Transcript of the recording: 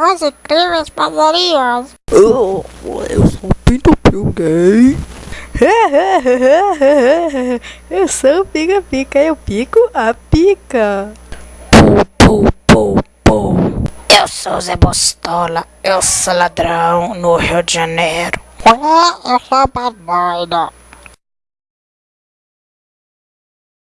Os incríveis padarias. Oh, eu sou o Pinto Pio Gay. eu sou Pica Pica, eu pico a pica. Pou, pou, pou. Eu sou Zé Bostola, eu sou ladrão no Rio de Janeiro. Eu sou a.